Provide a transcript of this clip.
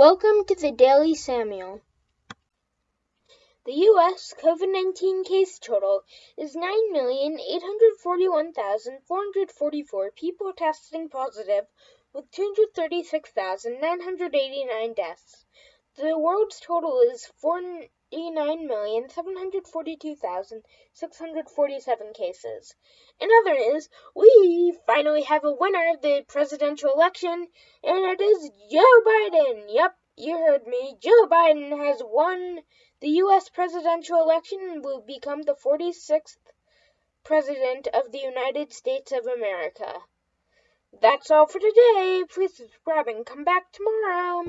Welcome to the Daily Samuel. The U.S. COVID 19 case total is 9,841,444 people testing positive, with 236,989 deaths. The world's total is 49,742,647 cases. In other news, we finally have a winner of the presidential election, and it is Joe Biden. Yep, you heard me. Joe Biden has won the U.S. presidential election and will become the 46th president of the United States of America. That's all for today. Please subscribe and come back tomorrow.